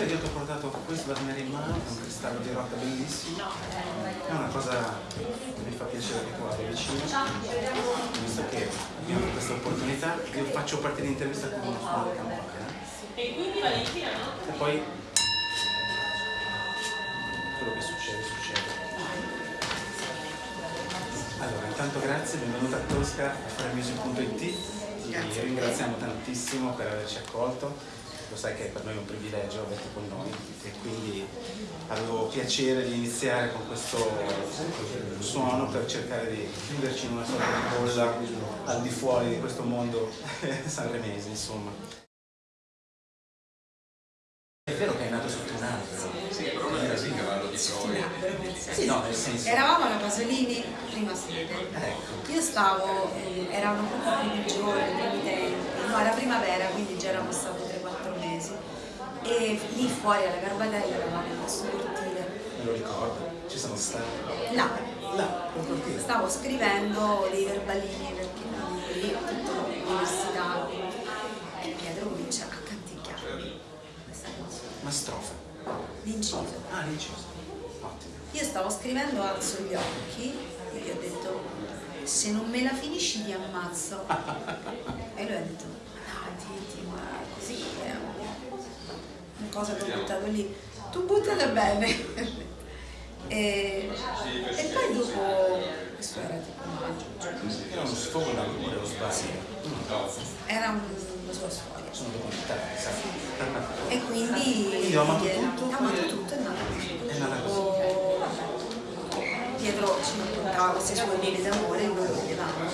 sera io ti ho portato questo da tenere in mano, un cristallo di rocca bellissimo. È una cosa che mi fa piacere che tu abbia vicino, visto che io ho questa opportunità, io faccio parte dell'intervista con uno suono di campana. E quindi Valentina no? E poi quello che succede, succede. Allora, intanto grazie, benvenuta a Tosca a faremusic.it. Ti ringraziamo tantissimo per averci accolto. Lo sai che per noi è un privilegio averti con noi e quindi avevo piacere di iniziare con questo suono per cercare di chiuderci in una sorta di bolla al di fuori di questo mondo sanremese, insomma. È vero che è nato sotto un albero. Sì, però non era sì cavallo di Troia. Sì, no, nel senso. Eravamo alla Pasolini, prima sede. Ecco. Io stavo, eh, primi giorni, i primi tempi, no, era primavera, quindi già eravamo stati 3-4 mesi. E lì fuori alla Garbatella eravamo in questo cortile. Me lo ricordo, ci sono stati. Là, Là, col cortile. stavo scrivendo dei verbalini perché lì tutta l'università e Pietro comincia a canticchiare questa cosa, Ma strofa. l'inciso. Ah, l'inciso. Ottimo. Io stavo scrivendo, alzo gli occhi e gli ho detto se non me la finisci ti ammazzo. e lui ha detto ma dai così è una cosa che ho buttato lì. Tu buttala bene. e, e poi dopo, questo era tipo maggio, Era uno sfogo d'amore, o sbaglio? era un- una sua storia. Sono documentario, sai? E quindi Quindi ho amato tutto? ho amato tutto, è nata così. È nata così. Pietro ci raccontava queste sue mine d'amore, noi lo vedevamo.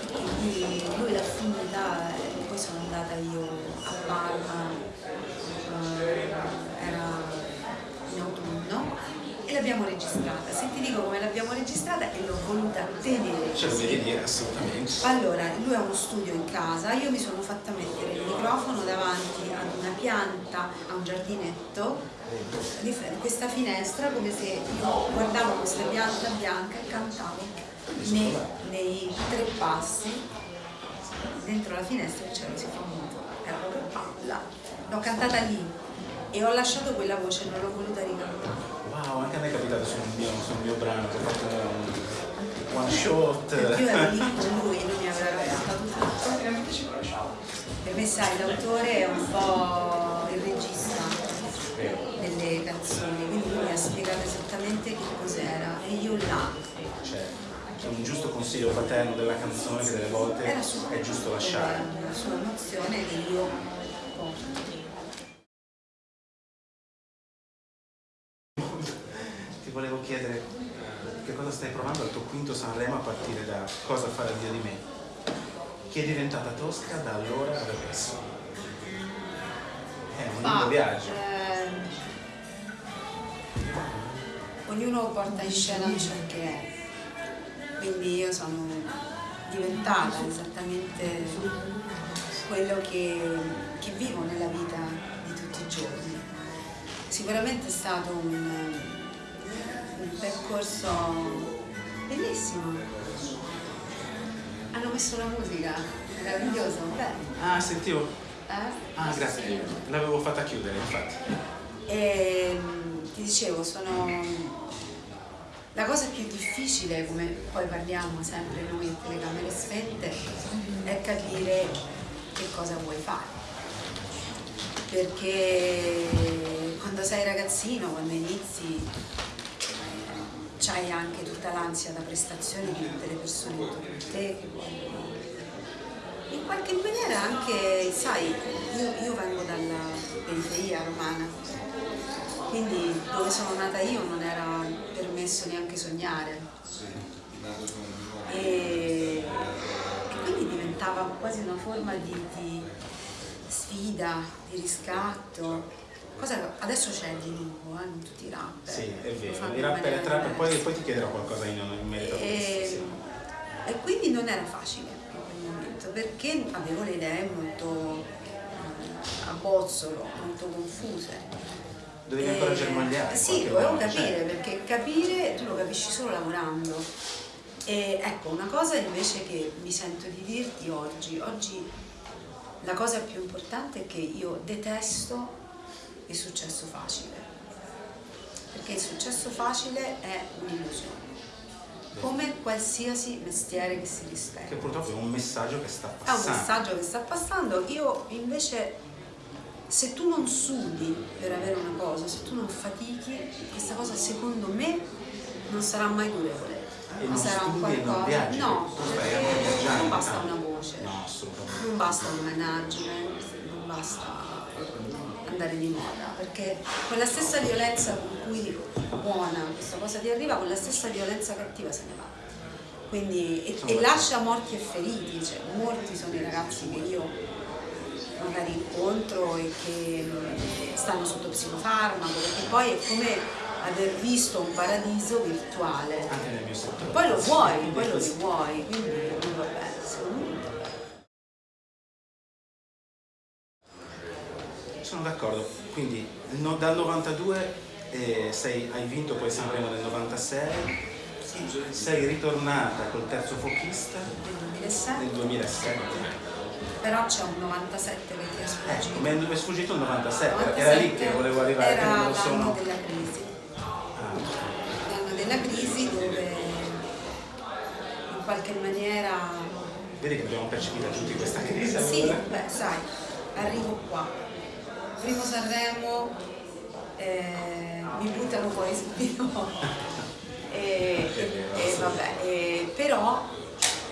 E quindi lui e poi sono andata io a Parma, eh, era in autunno, e l'abbiamo registrata. Se ti dico come l'abbiamo registrata e l'ho voluta tenere. Ce lo devi dire assolutamente. Allora, lui ha uno studio in casa, io mi sono fatta mettere il microfono davanti ad una pianta, a un giardinetto, di questa finestra come se io guardavo questa pianta bianca e cantavo nei, nei tre passi dentro la finestra il cielo si fa muto, era proprio là. L'ho cantata lì e ho lasciato quella voce, non l'ho voluta ricantare. Wow, anche a me è capitato sul mio, sul mio brano, che ho fatto un one shot. Io ero lì con lui, lui mi aveva cantato tutto. Per me sai, l'autore è un po' il regista delle canzoni, quindi lui mi ha spiegato esattamente che cos'era e io là Cioè, c'è un giusto consiglio paterno della canzone che delle volte era su è giusto lasciare. la sua emozione che io porto. Ti volevo chiedere che cosa stai provando al tuo quinto Sanremo a partire da Cosa farà Dio di me, che è diventata tosca da allora ad adesso. È un lungo Ma, viaggio. ehm, ognuno porta in scena ciò che è, quindi io sono diventata esattamente quello che, che vivo nella vita di tutti i giorni. Sicuramente è stato un, un percorso bellissimo. Hanno messo la musica, meraviglioso, bene. Ah, sentivo. Eh? Ah, grazie. L'avevo fatta chiudere, infatti. E mm, ti dicevo, sono la cosa più difficile, come poi parliamo sempre noi in telecamere spente, è capire che cosa vuoi fare. Perché quando sei ragazzino, quando inizi, c'hai anche tutta l'ansia da prestazione di tutte le persone intorno a te che vogliono in qualche maniera anche, sai, io, io vengo dalla periferia romana, quindi dove sono nata io non era permesso neanche sognare. E, e quindi diventava quasi una forma di, di sfida, di riscatto. Cosa adesso c'è di nuovo, eh, in tutti i rapper. Sì, è vero. I rapper e trapper, poi, poi ti chiederò qualcosa in, in merito a questo. E, sì. e quindi non era facile in quel momento perché avevo le idee molto eh, a bozzolo, molto confuse. Dovevi ancora germogliare. in Sì, dovevo capire cioè. perché capire tu lo capisci solo lavorando. E ecco, una cosa invece che mi sento di dirti oggi, oggi la cosa più importante è che io detesto il successo facile, perché il successo facile è un'illusione, come qualsiasi mestiere che si rispetta. Che purtroppo è un messaggio che sta È un passando. messaggio che sta passando, io invece se tu non sudi per avere una cosa, se tu non fatichi, questa cosa secondo me non sarà mai durevole. Ma non sarà un non qualcosa. viaggi, No, perché non basta una voce, No, non basta un management, non basta andare di moda, perché quella stessa violenza con cui buona questa cosa ti arriva, con la stessa violenza cattiva se ne va. Quindi, e, e lascia morti e feriti, cioè molti sono i ragazzi che io magari incontro e che mm, stanno sotto psicofarmaco, perché poi è come aver visto un paradiso virtuale. Anche nel mio settore. Poi lo vuoi, poi lo vuoi, quindi vabbè, secondo me d'accordo, quindi no- dal 92 eh, sei- hai vinto poi Sanremo nel 96, sì, sei ritornata col terzo fochista nel 2007, nel 2007. però c'è un 97 che ti è sfuggito. Ecco, mi è sfuggito il 97, era lì che volevo arrivare, Era l'anno sono. della crisi, Ah, l'anno della crisi dove in qualche maniera vedi che abbiamo percepito tutti questa crisi Sì, allora? beh, sai, arrivo qua. Primo Sanremo, eh, mi buttano fuori subito. e, e- e vabbè, e- però,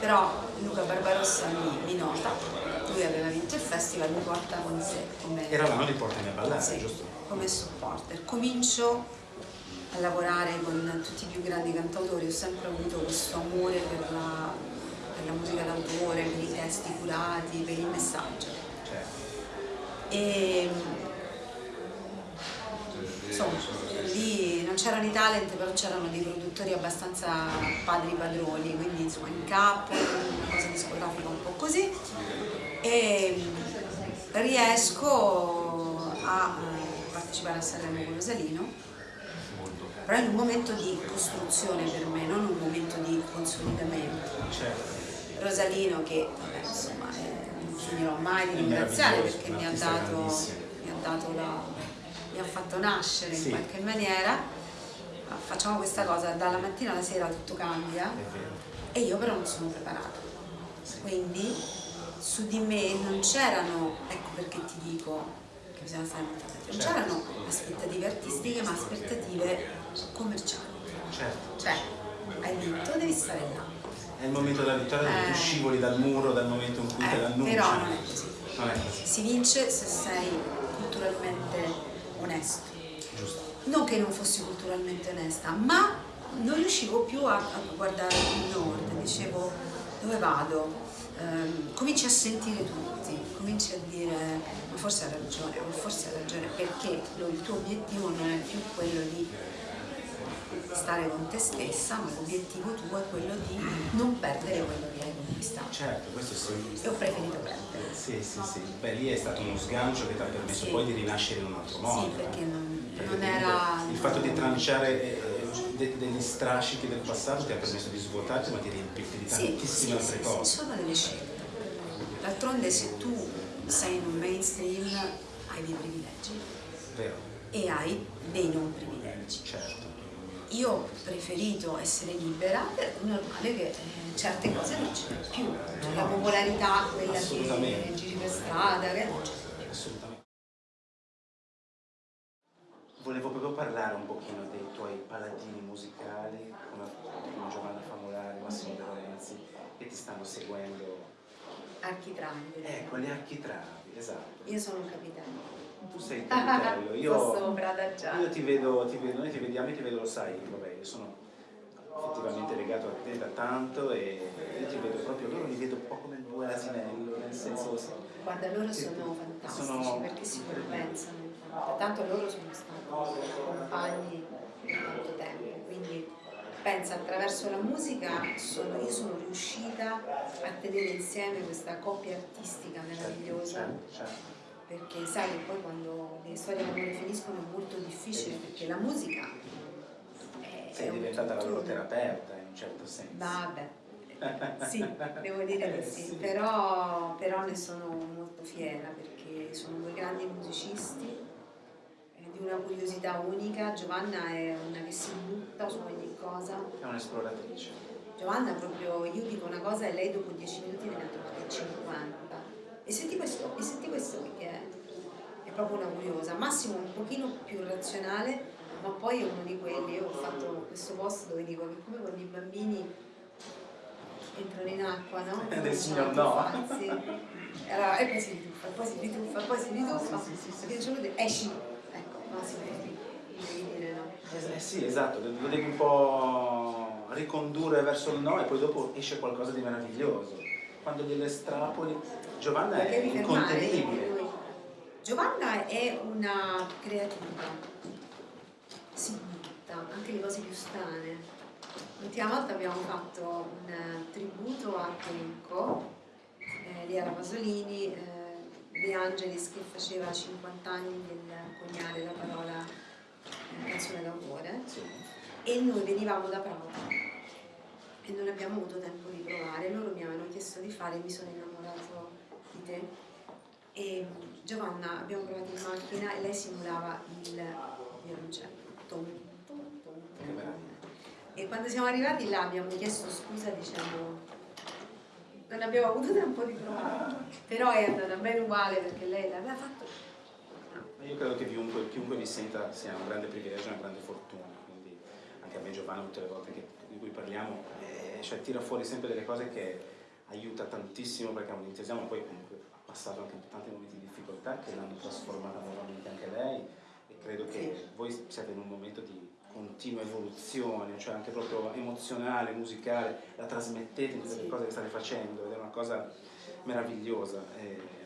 però Luca Barbarossa mi, mi nota, lui aveva vinto il festival, mi porta con sé come, Era l'anno di Portami a ballare, sì, giusto? come supporter. Comincio a lavorare con tutti i più grandi cantautori, ho sempre avuto questo amore per la, per la musica d'autore, per i testi curati, per il messaggio. E insomma, lì non c'erano i talent, però c'erano dei produttori abbastanza padri padroni, quindi insomma in capo, una cosa discografica un po' così. E riesco a eh, partecipare a Sanremo con Rosalino, però in un momento di costruzione per me, non un momento di consolidamento. certo. Rosalino che vabbè, insomma non finirò mai di ringraziare perché mi ha dato, mi ha dato la, mi ha fatto nascere Sì. in qualche maniera. Ma Facciamo questa cosa, dalla mattina alla sera tutto cambia e io però non sono preparata. Quindi su di me non c'erano, ecco perché ti dico che bisogna stare molto attenti, non Certo. c'erano aspettative artistiche ma aspettative commerciali. certo. Cioè, hai vinto, devi stare là. È il momento della vittoria dove tu Eh. scivoli dal muro dal momento in cui te Eh, l'annunci. però non è così. Non è così, Si vince se sei culturalmente onesto. giusto. Non che non fossi culturalmente onesta, ma non riuscivo più a, a guardare il nord, dicevo dove vado? Ehm, cominci a sentire tutti, cominci a dire ma forse ha ragione, ma forse ha ragione, perché lo- il tuo obiettivo non è più quello di stare con te stessa, ma l'obiettivo tuo è quello di non perdere quello che hai conquistato. Certo, questo sì. E ho preferito perdere. Sì, sì, sì. Beh, lì è stato uno sgancio che ti ha permesso Sì. poi di rinascere in un altro modo. Sì, perché non, Perché non era... Il fatto di tranciare eh, de- degli strascichi del passato ti ha permesso di svuotarti ma di riempirti di tantissime sì, altre sì, cose. sì, sono delle scelte. D'altronde se tu sei in un mainstream hai dei privilegi Vero, e hai dei non privilegi. certo. Io ho preferito essere libera, è normale che eh, certe cose non ce n'è più. Cioè, la popolarità, quella che giri per strada, che non c'è più. Assolutamente. Volevo proprio parlare un pochino dei tuoi paladini musicali, come, come Giovanna Famolari, Massimo De Lorenzi, che ti stanno seguendo. Architravi. Ecco, gli architravi, esatto. Io sono un capitello. Tu sei il capitello, io, sopra io ti vedo, ti vedo, noi ti vediamo e ti vedo, lo sai, vabbè, io sono effettivamente legato a te da tanto e io ti vedo proprio, loro li vedo un po' come due asinello, nel senso... Guarda, loro sono fantastici sono- perché si compensano. Tanto loro sono stati compagni per tanto tempo, quindi pensa attraverso la musica sono- io sono riuscita a tenere insieme questa coppia artistica meravigliosa Certo, certo. Perché sai che poi quando le storie d'amore finiscono è molto difficile perché la musica è, è diventata la loro terapeuta in un certo senso. Vabbè, sì, devo dire di sì, Sì. Però, però ne sono molto fiera perché sono due grandi musicisti di una curiosità unica, Giovanna è una che si butta su ogni cosa. È un'esploratrice. Giovanna proprio, io dico una cosa e lei dopo 10 minuti ne ha trovate 50. E senti questo, e senti questo che è, è proprio una curiosa. Massimo un pochino più razionale, ma poi è uno di quelli, io ho fatto questo post dove dico che come quando i bambini entrano in acqua, no? Eh, del signor no. Allora, e poi si rituffa, poi si rituffa, poi si rituffa, Sì, sì, sì, sì, punto esci, ecco, Massimo, devi dire no. Eh, sì, esatto, lo devi un po' ricondurre verso il no e poi dopo esce qualcosa di meraviglioso. Quando gliele estrapoli, Giovanna è incontenibile. Giovanna è una creativa, si butta, anche le cose più strane. L'ultima volta abbiamo fatto un eh, tributo a Tenco, eh, lì alla Pasolini, eh, De Angelis che faceva 50 anni del coniare la parola eh, canzone d'amore Sì. e noi venivamo da Prato e non abbiamo avuto tempo di provare, loro mi avevano chiesto di fare e mi sono innamorato di te e Giovanna abbiamo provato in macchina e lei simulava il violoncello. E quando siamo arrivati là abbiamo chiesto scusa dicendo non abbiamo avuto tempo di provare però è andata bene uguale perché lei l'aveva fatto. Ma Io credo che chiunque, chiunque vi senta sia un grande privilegio, una grande fortuna, quindi anche a me Giovanna tutte le volte che- di cui parliamo, eh, cioè tira fuori sempre delle cose che aiuta tantissimo perché è un entusiasmo, poi comunque ha passato anche tanti momenti di difficoltà che l'hanno trasformata nuovamente anche lei e credo che voi siate in un momento di continua evoluzione, cioè anche proprio emozionale, musicale, la trasmettete in tutte le cose che state facendo ed è una cosa meravigliosa. e- ringrazio